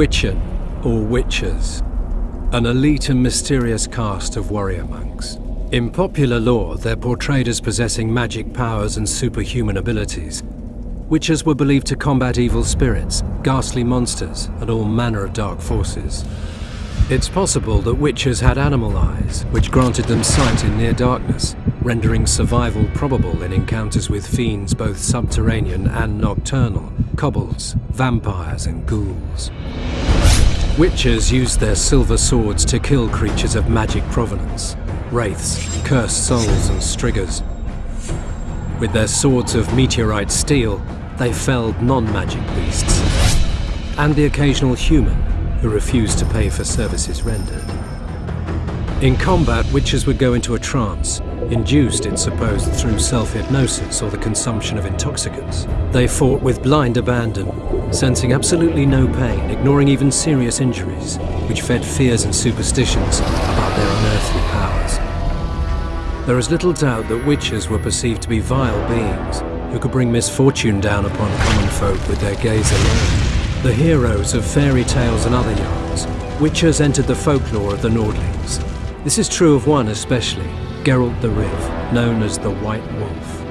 Witchen, or witchers, an elite and mysterious caste of warrior monks. In popular lore, they're portrayed as possessing magic powers and superhuman abilities. Witchers were believed to combat evil spirits, ghastly monsters, and all manner of dark forces. It's possible that witchers had animal eyes, which granted them sight in near darkness, rendering survival probable in encounters with fiends both subterranean and nocturnal, kobolds, vampires and ghouls. Witchers used their silver swords to kill creatures of magic provenance, wraiths, cursed souls and striggers. With their swords of meteorite steel, they felled non-magic beasts, and the occasional human who refused to pay for services rendered. In combat, witchers would go into a trance, induced, it's supposed, through self-hypnosis or the consumption of intoxicants. They fought with blind abandon, sensing absolutely no pain, ignoring even serious injuries, which fed fears and superstitions about their unearthly powers. There is little doubt that witchers were perceived to be vile beings who could bring misfortune down upon common folk with their gaze alone. The heroes of fairy tales and other yarns, witchers entered the folklore of the Nordlings, this is true of one especially, Geralt of Rivia, known as the White Wolf.